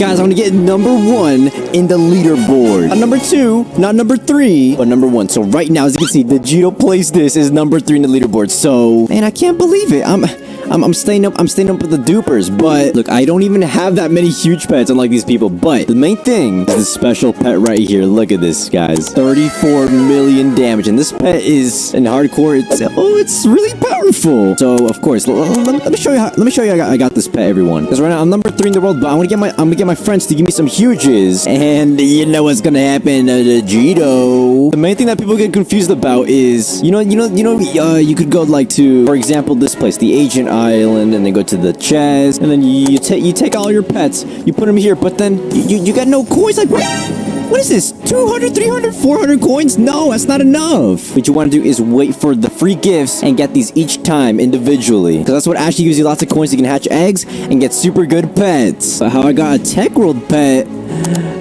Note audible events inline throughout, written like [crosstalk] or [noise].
Guys, I'm gonna get number one in the leaderboard. Not number two, not number three, but number one. So right now, as you can see, the Gito plays this is number three in the leaderboard. So, man, I can't believe it. I'm... I'm, I'm staying up. I'm staying up with the dupers, but look, I don't even have that many huge pets unlike these people. But the main thing is this special pet right here. Look at this, guys. 34 million damage, and this pet is in hardcore. It's oh, it's really powerful. So of course, let, me show you. How, let me show you. I got, I got this pet, everyone. Because right now I'm number three in the world, but I'm gonna get my I'm gonna get my friends to give me some huges, and you know what's gonna happen, uh, the. The main thing that people get confused about is you know you know you know uh, you could go like to for example this place, the Ancient Island, and then go to the chest, and then you take you take all your pets, you put them here, but then you you, you got no coins. Like what? What is this? 200, 300, 400 coins? No, that's not enough. What you want to do is wait for the free gifts and get these each time individually. Because that's what actually gives you lots of coins. You can hatch eggs and get super good pets. But how I got a Tech World pet...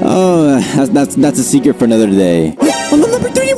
Oh, that's, that's, that's a secret for another day. Number three.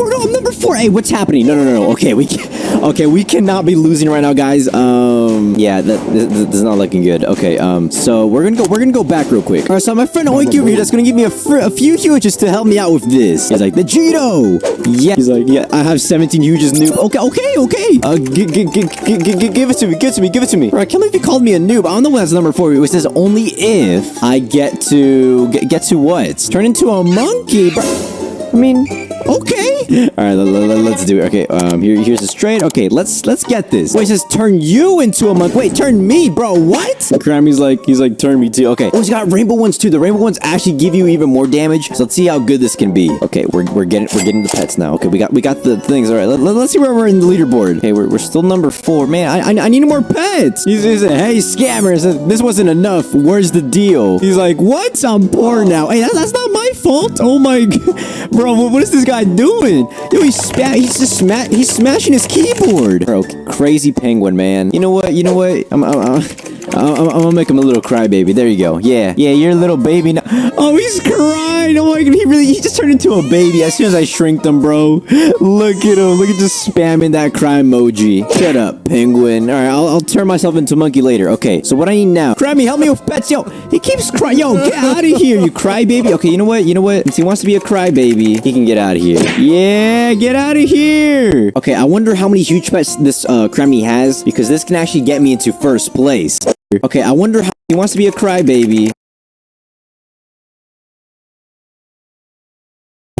Four. Hey, what's happening? No, no, no, no. Okay, we can, okay, we cannot be losing right now, guys. Um, yeah, that this, is not looking good. Okay, um, so we're gonna go. We're gonna go back real quick. All right, so my friend Oinky over here that's gonna give me a, a few huges to help me out with this. He's like the Cheeto. Yeah. He's like, yeah, I have 17 huges noob. Okay, okay, okay. Uh, give it to me. Give it to me. Give it to me. All right, I can't believe you called me a noob. I don't know what's number four. It says only if I get to get, get to what? Turn into a monkey, bro. I mean, okay. All right, let, us do it. Okay, um, here, here's a straight. Okay, let's let's get this. Wait, it says turn you into a monk. Wait, turn me, bro. What? Grammy's like, he's like, turn me too. Okay. Oh, he's got rainbow ones too. The rainbow ones actually give you even more damage. So let's see how good this can be. Okay, we're, we're getting we're getting the pets now. Okay, we got we got the things. All right, let, us see where we're in the leaderboard. Okay, we're, we're still number four. Man, I I, I need more pets. He's, he's like, hey, scammers, this wasn't enough. Where's the deal? He's like, what? I'm poor now. Hey, that's, that's not my fault. Oh my, bro, what, is this guy doing? Yo, he's spa he's just sma he's smashing his keyboard. Bro, crazy penguin, man. You know what? You know what? I'm, I'm, I'm I'm, I'm, gonna make him a little crybaby. There you go. Yeah, yeah, you're a little baby now. Oh, he's crying. Oh my god, he really, he just turned into a baby as soon as I shrinked him, bro. Look at him. Look at just spamming that cry emoji. Shut up, penguin. All right, I'll, I'll turn myself into monkey later. Okay, so what I need now? Grammy, help me with pets. Yo, he keeps crying. Yo, get out of here, you crybaby. Okay, you know what? You know what? Since he wants to be a crybaby, he can get out of here. Yeah, get out of here. Okay, I wonder how many huge pets this uh, Kremmy has because this can actually get me into first place. Okay, I wonder how he wants to be a crybaby.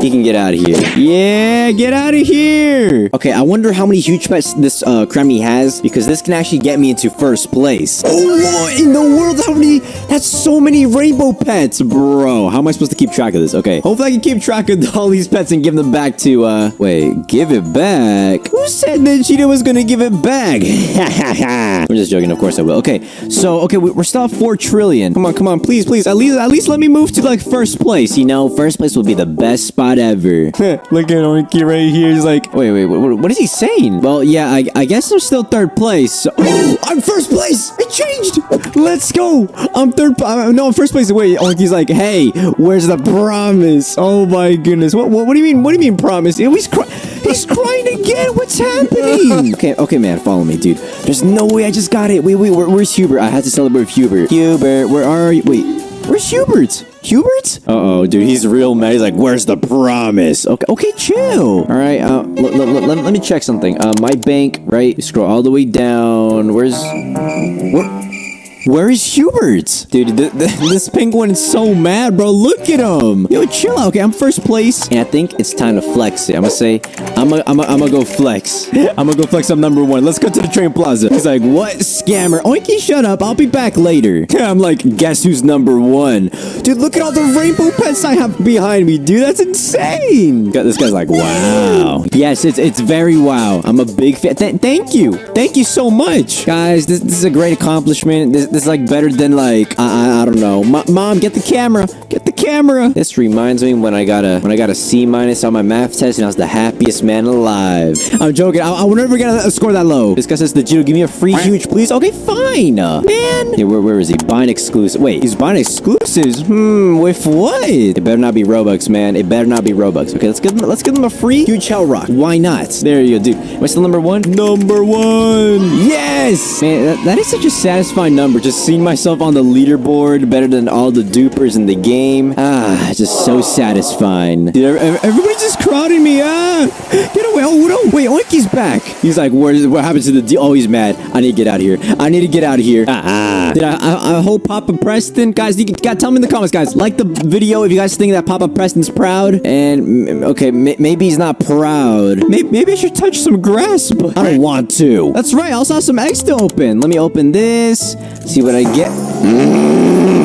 He can get out of here. Yeah, get out of here. Okay, I wonder how many huge pets this uh, Kremmy has because this can actually get me into first place. Oh, what in the world? How many? That's so many rainbow pets, bro. How am I supposed to keep track of this? Okay, hopefully I can keep track of [laughs] all these pets and give them back to, uh, wait, give it back? Who said that Cheetah was gonna give it back? [laughs] I'm just joking. Of course I will. Okay, so, okay, we're still at 4 trillion. Come on, come on, please, please. At least, at least let me move to, like, first place. You know, first place will be the best spot ever. [laughs] Look at Oinky right here. He's like, wait, wait, what, what is he saying? Well, yeah, I, I guess I'm still third place. So oh, I'm first place. It changed. Let's go. I'm third. Uh, no, I'm first place. Wait, Oinky's like, hey, where's the promise? Oh my goodness. What, what, what do you mean? What do you mean promise? He's, cry he's crying again. What's happening? okay, okay, man, follow me, dude. There's no way I just got it. Wait, wait, where, where's Hubert? I had to celebrate with Hubert. Hubert, where are you? Wait, where's Hubert? Hubert? Uh-oh, dude, he's real mad. He's like, where's the promise? Okay, okay, chill. All right, uh, let me check something. Uh, my bank, right? You scroll all the way down. Where's... Where... Where is Hubert? Dude, th th [laughs] this penguin is so mad, bro. Look at him. Yo, chill out. Okay, I'm first place. And I think it's time to flex it. I'm gonna say, I'm gonna, I'm gonna, I'm gonna go flex. [laughs] I'm gonna go flex. I'm number one. Let's go to the train plaza. He's like, what? Scammer. Oinky, shut up. I'll be back later. [laughs] I'm like, guess who's number one? Dude, look at all the rainbow pets I have behind me, dude. That's insane. This guy's like, wow. Yes, it's it's very wow. I'm a big fan. Th thank you. Thank you so much. Guys, this, this is a great accomplishment. This, this is like better than like, I, I, I don't know. M Mom, get the camera. Get camera. This reminds me when I got a when I got a C minus on my math test and I was the happiest man alive. I'm joking. I, I will never get a score that low. This guy says the Gino, give me a free huge, please. Okay, fine. Uh, man. Yeah, where, where is he? Buying exclusive. Wait, he's buying exclusives. Hmm, with what? It better not be Robux, man. It better not be Robux. Okay, let's give them let's give them a free huge hell rock. Why not? There you go, dude. Am I still number one? Number one. Yes. Man, that, that is such a satisfying number. Just seeing myself on the leaderboard better than all the dupers in the game. Ah, just so satisfying. Dude, everybody's just crowding me. Ah, get away. Oh, no. Wait, Oinky's back. He's like, where is, what happened to the deal? Oh, he's mad. I need to get out of here. I need to get out of here. Ah. Did I, I, I hope Papa Preston, guys, you got tell me in the comments, guys. Like the video if you guys think that Papa Preston's proud. And, mm, okay, m- maybe he's not proud. Maybe, maybe I should touch some grass, but I don't want to. That's right. I also have some eggs to open. Let me open this. See what I get.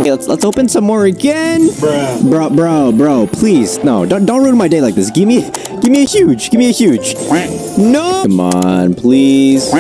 Okay, let's let's open some more again. Bro, bro, bro, please. No, don't don't ruin my day like this. Give me give me a huge. Give me a huge. No. Come on, please.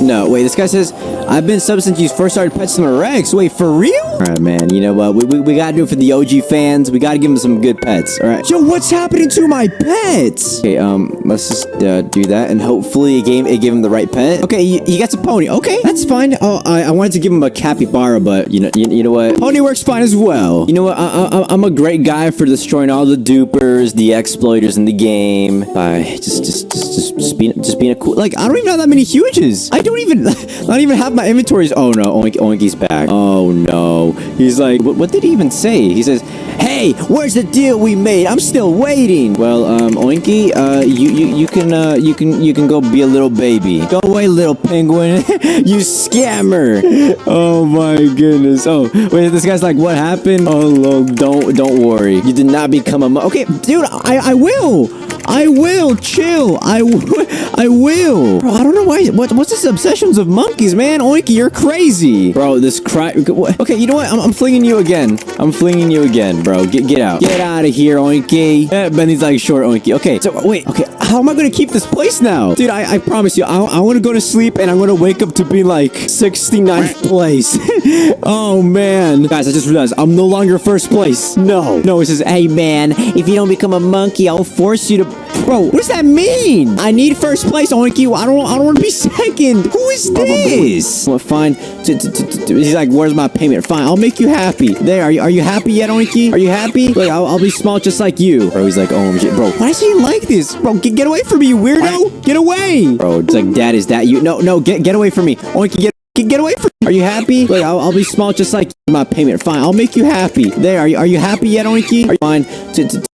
No, wait, this guy says, I've been sub since you first started Pet Simulator X. Wait, for real? All right, man, you know what? We, we, we gotta do it for the OG fans. We gotta give them some good pets, all right? Yo, what's happening to my pets? Okay, um, let's just uh, do that, and hopefully it gave, it gave him the right pet. Okay, he, he gets a pony. Okay, that's fine. Oh, I, I wanted to give him a capybara, but you know, you, you know what? Pony works fine as well. You know what? I, I, I'm a great guy for destroying all the dupers, the exploiters in the game by just, just, just, just, just being, just being a cool. Like, I don't even have that many huges. I don't even, [laughs] not even have my inventories. Oh no, Oink, Oinky's back. Oh no, he's like, what, what did he even say? He says, "Hey, where's the deal we made? I'm still waiting." Well, um, Oinky, uh, you, you, you can, uh, you can, you can go be a little baby. Go away, little penguin. [laughs] you scammer. Oh my goodness. Oh, wait, this guy's like, what happened? Oh, no, don't, don't worry. You did not become a Okay, dude, I, I will. I will chill. [laughs] I, will. Bro, I don't know why. What, what's this obsessions of monkeys, man? Oinky, you're crazy, bro. This cry. Okay, you know what? I'm, I'm flinging you again. I'm flinging you again, bro. Get get out. Get out of here, Oinky. Eh, Benny's like short, Oinky. Okay, so wait. Okay, how am I gonna keep this place now, dude? I, I promise you, I, I want to go to sleep and I'm gonna wake up to be like 69th place. [laughs] oh man, guys, I just realized I'm no longer first place. No, no. It says, hey man, if you don't become a monkey, I'll force you to. Bro, what does that mean? I need first place, Oinky. I don't. I don't want to be second. Who is this? Well, fine. He's like, where's my payment? Fine, I'll make you happy. There. Are you? Are you happy yet, Oinky? Are you happy? Look, I'll, I'll be small just like you. Bro, he's like, oh shit, bro. Why is he like this, bro? Get, get away from me, you weirdo. Get away, bro. It's like, dad, is that you? No, no. Get get away from me, Oinky. Get. Get, get away from Are you happy? Look, I'll, I'll be small just like my payment. Fine, I'll make you happy. There, are you, are you happy yet, Oinky? Are you fine?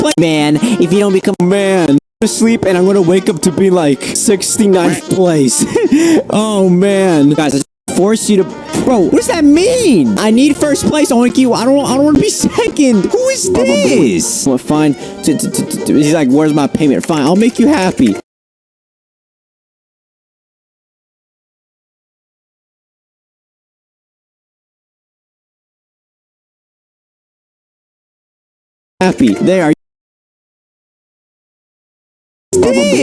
Play, man. If you don't become a man, I'm gonna sleep and I'm gonna wake up to be like 69th place. [laughs] oh man, guys, I force you to. Bro, what does that mean? I need first place, Oinky. I don't. I don't want to be [laughs] second. Who is this? Well, fine. He's like, where's my payment? Fine, I'll make you happy. Happy. There.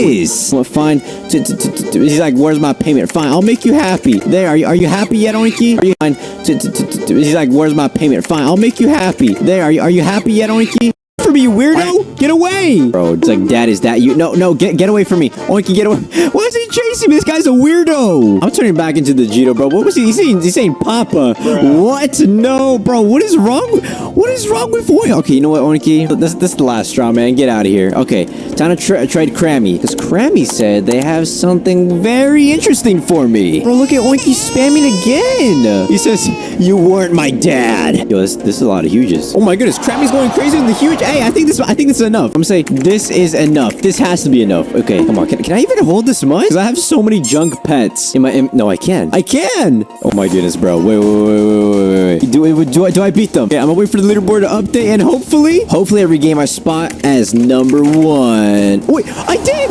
This? Well, fine. He's like, where's my payment? Fine, I'll make you happy. There, are you, are you happy yet, Oinky? Are you fine? He's like, where's my payment? Fine, I'll make you happy. There, are you, are you happy yet, Oinky? Me, you weirdo! Get away! Bro, it's like, Dad, is that you? No, no, get get away from me. Oh, Oinky, get away. [laughs] Why is he chasing me? This guy's a weirdo. I'm turning back into the Jito, bro. What was he? Saying, he's saying Papa. What? No, bro. What is wrong? What is wrong with Oinky? Okay, you know what, Oinky? This, this is the last straw, man. Get out of here. Okay, time to tra- trade Crammy. Because Crammy said they have something very interesting for me. Bro, look at Oinky spamming again. He says, you weren't my dad. Yo, this, this is a lot of huges. Oh my goodness, Crammy's going crazy in the huge. Hey, I think this I think this is enough. I'm saying this is enough. This has to be enough. Okay, come on. Can, can I even hold this much? Because I have so many junk pets. No, I can. I can. Oh my goodness, bro. Wait, wait, wait, wait, wait, wait, wait. Do, do, I, do I beat them? Okay, I'm gonna wait for the leaderboard to update and hopefully, hopefully I regain my spot as number one. Wait, I did.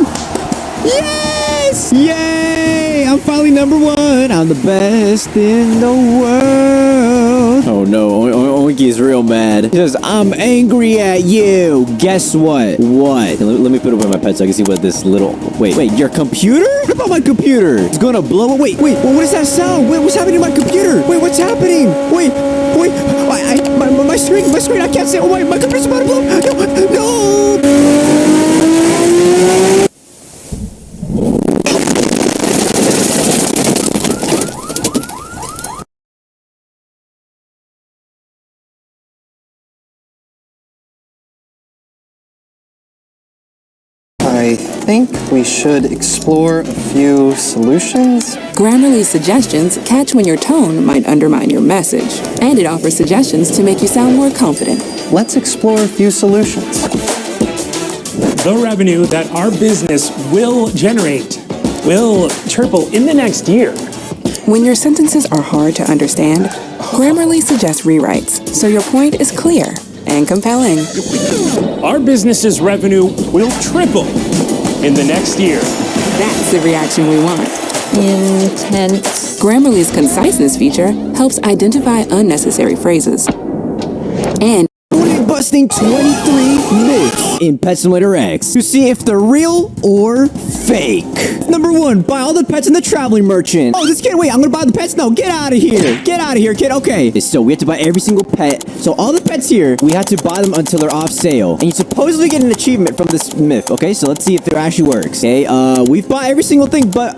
Yes! Yay! I'm finally number one. I'm the best in the world. Oh no, O- O- Oinky is real mad. He says, I'm angry at you. Guess what? What? Let, let me put away my pet so I can see what this little... Wait, wait, your computer? What about my computer? It's gonna blow up. Wait, wait, what is that sound? Wait, what's happening to my computer? Wait, what's happening? Wait, wait, I, I, my, my, screen, my screen, I can't see. Oh my, my computer's about to blow. No, no. I think we should explore a few solutions. Grammarly's suggestions catch when your tone might undermine your message, and it offers suggestions to make you sound more confident. Let's explore a few solutions. the revenue that our business will generate will triple in the next year. When your sentences are hard to understand, Grammarly suggests rewrites so your point is clear and compelling. Our business's revenue will triple in the next year. That's the reaction we want. Intense. Grammarly's conciseness feature helps identify unnecessary phrases. And busting 23 myths in Pet Simulator X to see if they're real or fake. Number one, buy all the pets in the traveling merchant. Oh, this can't wait. I'm gonna buy the pets now. Get out of here. Get out of here, kid. Okay. So we have to buy every single pet. So all the pets here, we have to buy them until they're off sale. And you supposedly get an achievement from this myth. Okay, so let's see if it actually works. Okay, uh, we've bought every single thing, but